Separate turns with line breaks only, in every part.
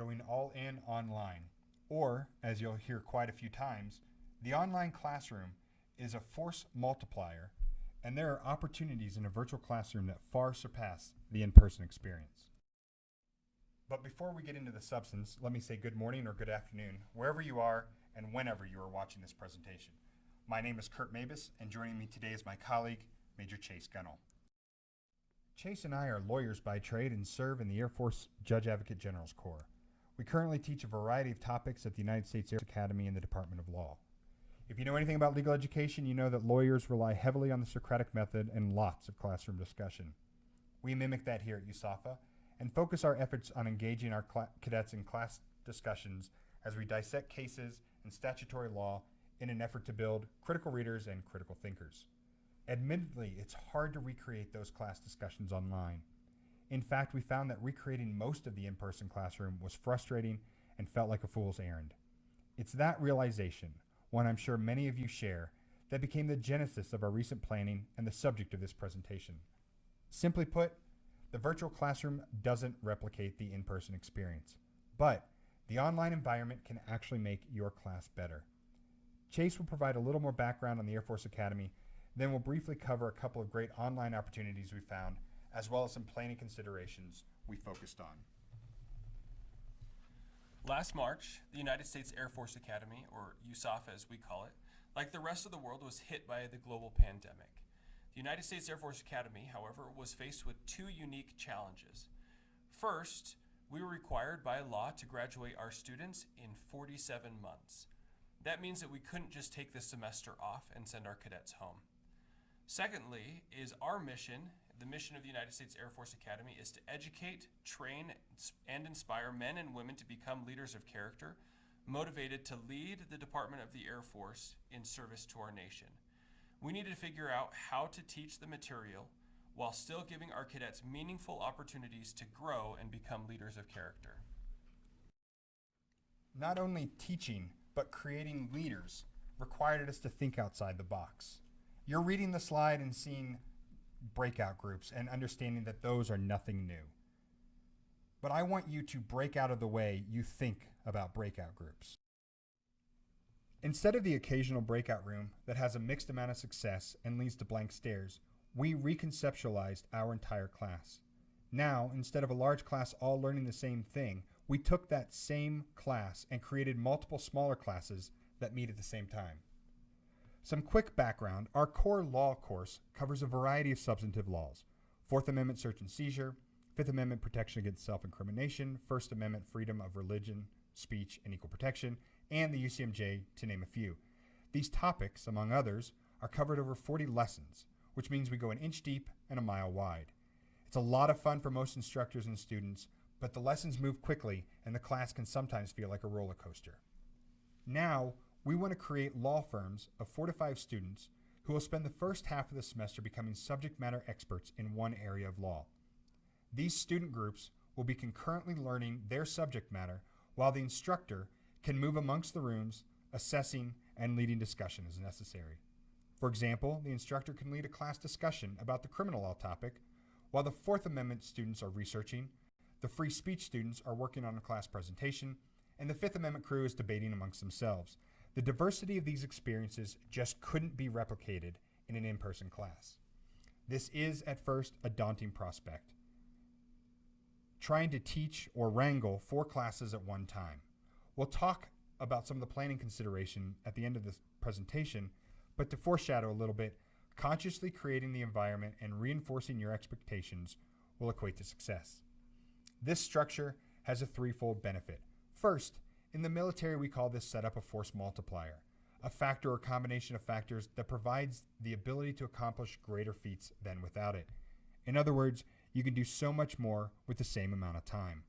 going all in online. Or, as you'll hear quite a few times, the online classroom is a force multiplier, and there are opportunities in a virtual classroom that far surpass the in person experience. But before we get into the substance, let me say good morning or good afternoon, wherever you are and whenever you are watching this presentation. My name is Kurt Mabus, and joining me today is my colleague, Major Chase Gunnell. Chase and I are lawyers by trade and serve in the Air Force Judge Advocate General's Corps. We currently teach a variety of topics at the United States Air Academy and the Department of Law. If you know anything about legal education, you know that lawyers rely heavily on the Socratic method and lots of classroom discussion. We mimic that here at USAFA and focus our efforts on engaging our cadets in class discussions as we dissect cases and statutory law in an effort to build critical readers and critical thinkers. Admittedly, it's hard to recreate those class discussions online. In fact, we found that recreating most of the in-person classroom was frustrating and felt like a fool's errand. It's that realization, one I'm sure many of you share, that became the genesis of our recent planning and the subject of this presentation. Simply put, the virtual classroom doesn't replicate the in-person experience, but the online environment can actually make your class better. Chase will provide a little more background on the Air Force Academy then we'll briefly cover a couple of great online opportunities we found, as well as some planning considerations we focused on.
Last March, the United States Air Force Academy, or USAFA as we call it, like the rest of the world was hit by the global pandemic. The United States Air Force Academy, however, was faced with two unique challenges. First, we were required by law to graduate our students in 47 months. That means that we couldn't just take the semester off and send our cadets home. Secondly, is our mission, the mission of the United States Air Force Academy, is to educate, train, and inspire men and women to become leaders of character, motivated to lead the Department of the Air Force in service to our nation. We need to figure out how to teach the material while still giving our cadets meaningful opportunities to grow and become leaders of character.
Not only teaching, but creating leaders required us to think outside the box. You're reading the slide and seeing breakout groups and understanding that those are nothing new. But I want you to break out of the way you think about breakout groups. Instead of the occasional breakout room that has a mixed amount of success and leads to blank stares, we reconceptualized our entire class. Now, instead of a large class all learning the same thing, we took that same class and created multiple smaller classes that meet at the same time. Some quick background our core law course covers a variety of substantive laws Fourth Amendment search and seizure, Fifth Amendment protection against self incrimination, First Amendment freedom of religion, speech, and equal protection, and the UCMJ, to name a few. These topics, among others, are covered over 40 lessons, which means we go an inch deep and a mile wide. It's a lot of fun for most instructors and students, but the lessons move quickly and the class can sometimes feel like a roller coaster. Now, we want to create law firms of four to five students who will spend the first half of the semester becoming subject matter experts in one area of law. These student groups will be concurrently learning their subject matter while the instructor can move amongst the rooms, assessing and leading discussion as necessary. For example, the instructor can lead a class discussion about the criminal law topic while the Fourth Amendment students are researching, the free speech students are working on a class presentation, and the Fifth Amendment crew is debating amongst themselves. The diversity of these experiences just couldn't be replicated in an in person class. This is, at first, a daunting prospect. Trying to teach or wrangle four classes at one time. We'll talk about some of the planning consideration at the end of this presentation, but to foreshadow a little bit, consciously creating the environment and reinforcing your expectations will equate to success. This structure has a threefold benefit. First, in the military, we call this setup a force multiplier, a factor or combination of factors that provides the ability to accomplish greater feats than without it. In other words, you can do so much more with the same amount of time.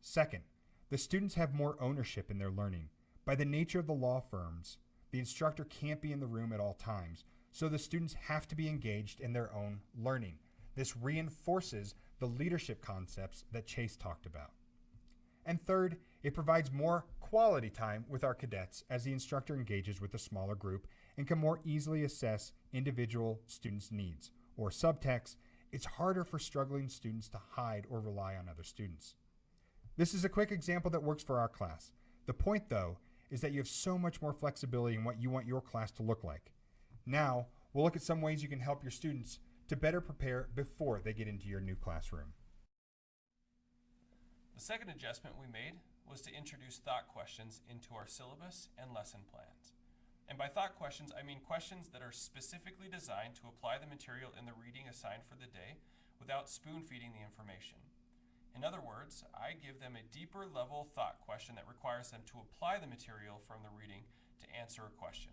Second, the students have more ownership in their learning. By the nature of the law firms, the instructor can't be in the room at all times, so the students have to be engaged in their own learning. This reinforces the leadership concepts that Chase talked about. And third, it provides more quality time with our cadets as the instructor engages with a smaller group and can more easily assess individual students' needs. Or subtext, it's harder for struggling students to hide or rely on other students. This is a quick example that works for our class. The point, though, is that you have so much more flexibility in what you want your class to look like. Now, we'll look at some ways you can help your students to better prepare before they get into your new classroom.
The second adjustment we made was to introduce thought questions into our syllabus and lesson plans. And by thought questions, I mean questions that are specifically designed to apply the material in the reading assigned for the day without spoon feeding the information. In other words, I give them a deeper level thought question that requires them to apply the material from the reading to answer a question.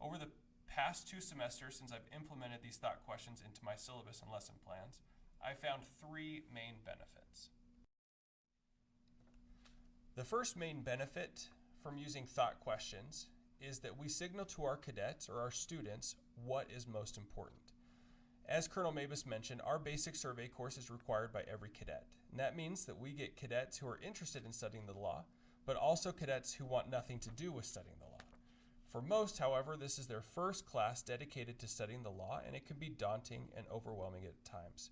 Over the past two semesters since I've implemented these thought questions into my syllabus and lesson plans, I found three main benefits. The first main benefit from using thought questions is that we signal to our cadets or our students what is most important. As Colonel Mabus mentioned, our basic survey course is required by every cadet. And that means that we get cadets who are interested in studying the law, but also cadets who want nothing to do with studying the law. For most, however, this is their first class dedicated to studying the law, and it can be daunting and overwhelming at times.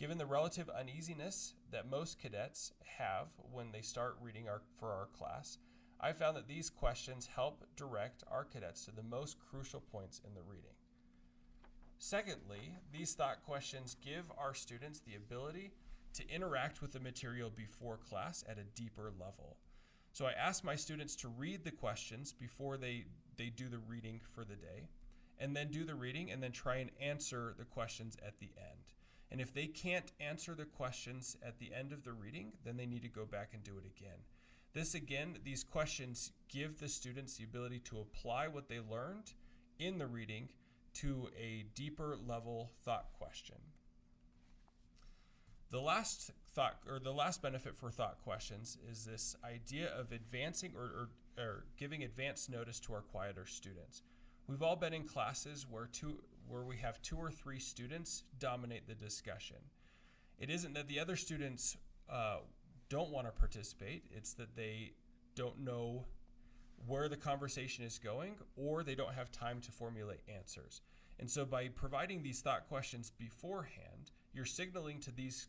Given the relative uneasiness that most cadets have when they start reading our, for our class, I found that these questions help direct our cadets to the most crucial points in the reading. Secondly, these thought questions give our students the ability to interact with the material before class at a deeper level. So I ask my students to read the questions before they, they do the reading for the day, and then do the reading and then try and answer the questions at the end. And if they can't answer the questions at the end of the reading, then they need to go back and do it again. This again, these questions give the students the ability to apply what they learned in the reading to a deeper level thought question. The last thought or the last benefit for thought questions is this idea of advancing or, or, or giving advance notice to our quieter students. We've all been in classes where two where we have two or three students dominate the discussion. It isn't that the other students uh, don't want to participate, it's that they don't know where the conversation is going or they don't have time to formulate answers. And so by providing these thought questions beforehand, you're signaling to these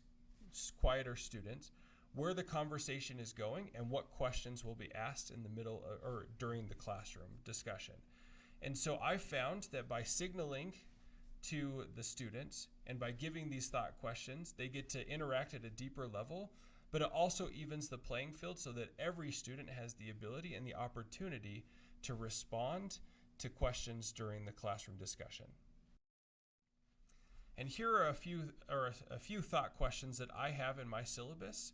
quieter students where the conversation is going and what questions will be asked in the middle uh, or during the classroom discussion. And so I found that by signaling to the students and by giving these thought questions, they get to interact at a deeper level, but it also evens the playing field so that every student has the ability and the opportunity to respond to questions during the classroom discussion. And here are a few, or a, few thought questions that I have in my syllabus,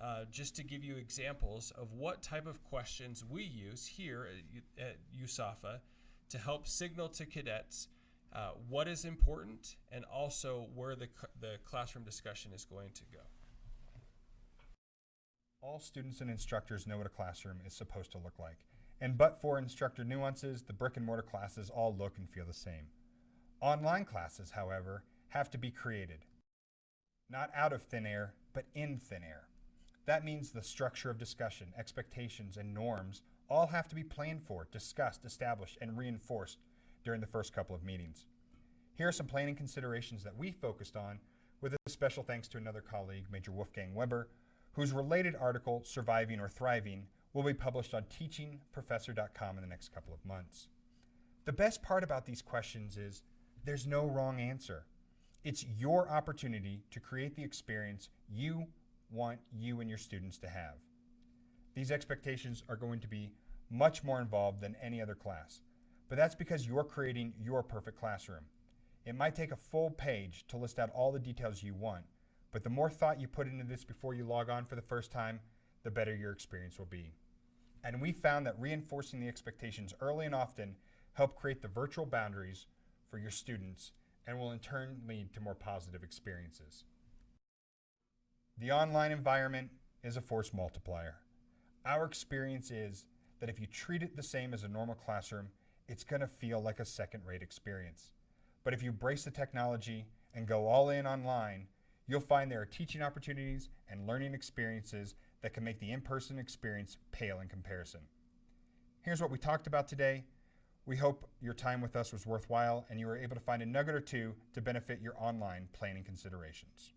uh, just to give you examples of what type of questions we use here at, at USAFA to help signal to cadets uh, what is important and also where the, the classroom discussion is going to go.
All students and instructors know what a classroom is supposed to look like. And but for instructor nuances, the brick and mortar classes all look and feel the same. Online classes, however, have to be created. Not out of thin air, but in thin air. That means the structure of discussion, expectations, and norms all have to be planned for, discussed, established, and reinforced during the first couple of meetings. Here are some planning considerations that we focused on with a special thanks to another colleague, Major Wolfgang Weber, whose related article, Surviving or Thriving, will be published on teachingprofessor.com in the next couple of months. The best part about these questions is there's no wrong answer. It's your opportunity to create the experience you want you and your students to have. These expectations are going to be much more involved than any other class, but that's because you're creating your perfect classroom. It might take a full page to list out all the details you want, but the more thought you put into this before you log on for the first time, the better your experience will be. And we found that reinforcing the expectations early and often help create the virtual boundaries for your students and will in turn lead to more positive experiences. The online environment is a force multiplier. Our experience is that if you treat it the same as a normal classroom, it's going to feel like a second rate experience. But if you embrace the technology and go all in online, you'll find there are teaching opportunities and learning experiences that can make the in person experience pale in comparison. Here's what we talked about today. We hope your time with us was worthwhile and you were able to find a nugget or two to benefit your online planning considerations.